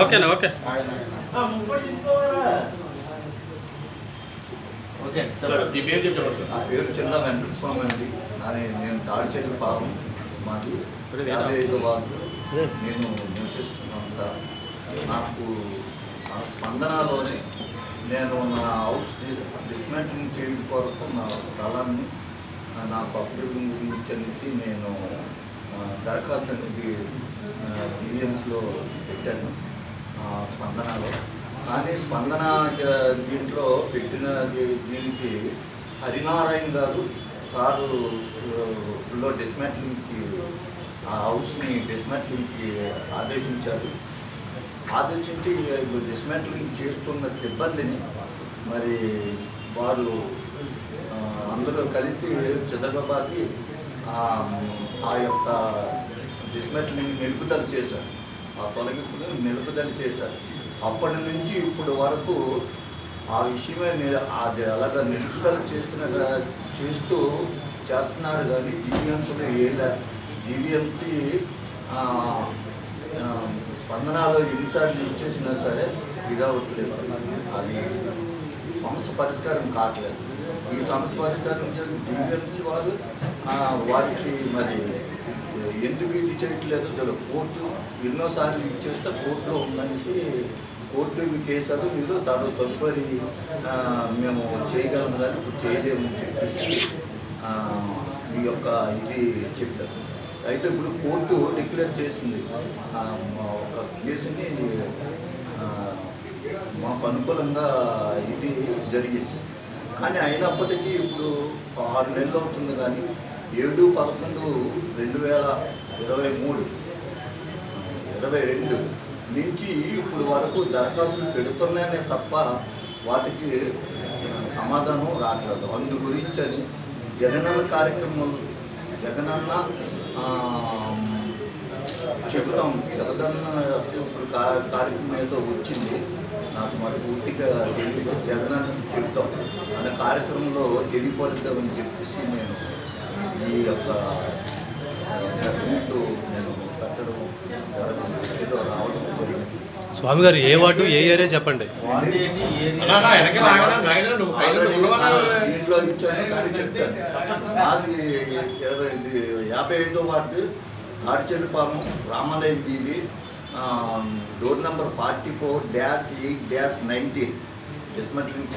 ఓకేనా okay okay sir మీ పేరు చెప్పండి సార్ నా పేరు చిన్న వెంకటస్వామి అండి. నాది నేను పాపం. మాది యాభై ఐదు వాళ్ళు నేను నివసిస్తున్నాను సార్. నాకు ఆ స్పందనలోనే నేను నా హౌస్ డిస్ డిస్మెంటింగ్ చేయడం కొరకు నా స్థలాన్ని నాకు అప్రూవింగ్ గురించి అనేసి నేను దరఖాస్తు అనేది జీవిఎంస్లో పెట్టాను స్పందనలో. కానీ స్పందన దీంట్లో పెట్టిన దీనికి హరినారాయణ గారు సారు లో డిస్మాట్లింగ్కి ఆ హౌస్ని డిస్మాట్లింగ్కి ఆదేశించారు. ఆదేశించి డిస్మాట్లింగ్ చేస్తున్న సిబ్బందిని మరి వారు అందరూ కలిసి చిదగబాది ఆ యొక్క డిస్మాంట్లింగ్ నిలుపుదల చేశారు. ఆ తొలగింపుని నిలుపుదల చేశారు. అప్పటి నుంచి ఇప్పుడు వరకు ఆ విషయమే నిల- అది అలాగా నిలుపుదల చేస్తున్న చేస్తూ చేస్తున్నారు కానీ జీవీఎంసీలో ఏ జీవీఎంసీ స్పందనాలు ఎన్నిసార్లు ఇచ్చేసినా సరే ఇది అవ్వట్లేదు అది సమస్య పరిష్కారం కావట్లేదు. ఈ సమస్య పరిష్కారం వారు వాళ్ళు వారికి మరి ఎందుకు ఇది చేయట్లేదు? చాలా కోర్టు ఎన్నోసార్లు ఇచ్చేస్తే కోర్టులో ఉందనేసి కోర్టు కేసారు మీరు తర్వాత తదుపరి మేము చేయగలం కానీ ఇప్పుడు చేయలేము అని చెప్పేసి ఈ యొక్క ఇది చెప్పారు. అయితే ఇప్పుడు కోర్టు డిక్లేర్ చేసింది. మా ఒక కేసుని మాకు అనుకూలంగా ఇది జరిగింది. కానీ అయినప్పటికీ ఇప్పుడు ఆరు నెలలు అవుతుంది కానీ ఏడు పదకొండు రెండు వేల ఇరవై మూడు ఇరవై రెండు నుంచి ఇప్పుడు వరకు దరఖాస్తులు పెడుతున్నాయనే తప్ప వాటికి సమాధానం రావట్లేదు. అందు గురించి అని జగనన్న కార్యక్రమం జగనన్న చెబుతాం. జగనన్న ఇప్పుడు కార్యక్రమం ఏదో వచ్చింది. పూర్తిగా తెలియదు. జగనన్న చెబుతాం అనే కార్యక్రమంలో తెలియపడుద్దామని చెప్పేసి నేను ఈ యొక్క ప్రెస్ మీట్ నేను పెట్టడం జరగదు ఏదో రావడం జరిగింది. స్వామి గారు ఏ వార్డు ఏ ఏరియా చెప్పండి? అన్నా, అన్నా? దీంట్లో ఇచ్చాను కానీ చెప్తాను. నాది ఇరవై యాభై ఐదో ward Tadichellipamu Ramalayam BB door number forty four dash eight dash nineteen dismantling